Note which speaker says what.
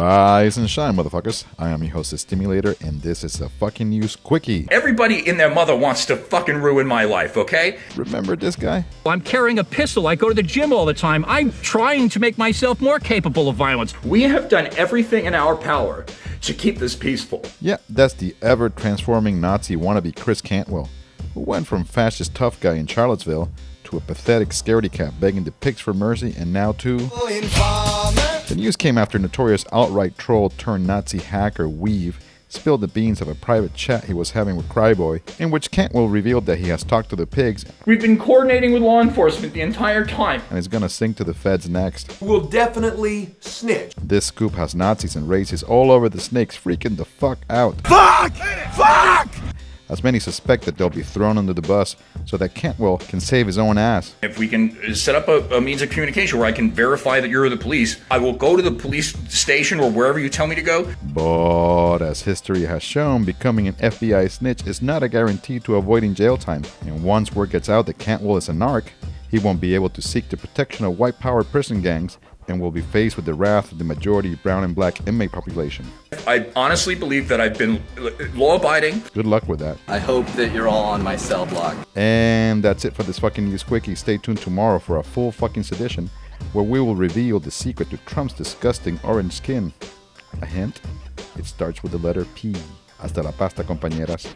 Speaker 1: Rise and shine, motherfuckers. I am your host, the Stimulator, and this is a fucking news quickie.
Speaker 2: Everybody in their mother wants to fucking ruin my life, okay?
Speaker 1: Remember this guy?
Speaker 3: I'm carrying a pistol. I go to the gym all the time. I'm trying to make myself more capable of violence.
Speaker 2: We have done everything in our power to keep this peaceful.
Speaker 1: Yeah, that's the ever transforming Nazi wannabe Chris Cantwell, who went from fascist tough guy in Charlottesville to a pathetic scaredy cat begging the pigs for mercy, and now to. The news came after notorious outright troll turned Nazi hacker weev spilled the beans of a private chat he was having with Cryboy, in which Cantwell revealed that he has talked to the pigs
Speaker 2: We've been coordinating with law enforcement the entire time.
Speaker 1: and is gonna sing to the feds next.
Speaker 4: We'll definitely snitch.
Speaker 1: This scoop has Nazis and racists all over the snakes freaking the fuck out.
Speaker 4: Fuck! Fuck!
Speaker 1: As many suspect that they'll be thrown under the bus so that Cantwell can save his own ass.
Speaker 2: If we can uh, set up a, a means of communication where I can verify that you're the police, I will go to the police station or wherever you tell me to go.
Speaker 1: But as history has shown, becoming an FBI snitch is not a guarantee to avoiding jail time. And once word gets out that Cantwell is a narc, he won't be able to seek the protection of white power prison gangs and will be faced with the wrath of the majority brown and black inmate population.
Speaker 2: I honestly believe that I've been law abiding.
Speaker 1: Good luck with that.
Speaker 5: I hope that you're all on my cell block.
Speaker 1: And that's it for this fucking news quickie. Stay tuned tomorrow for a full fucking sedition where we will reveal the secret to Trump's disgusting orange skin. A hint? It starts with the letter P. Hasta la pasta, compañeras.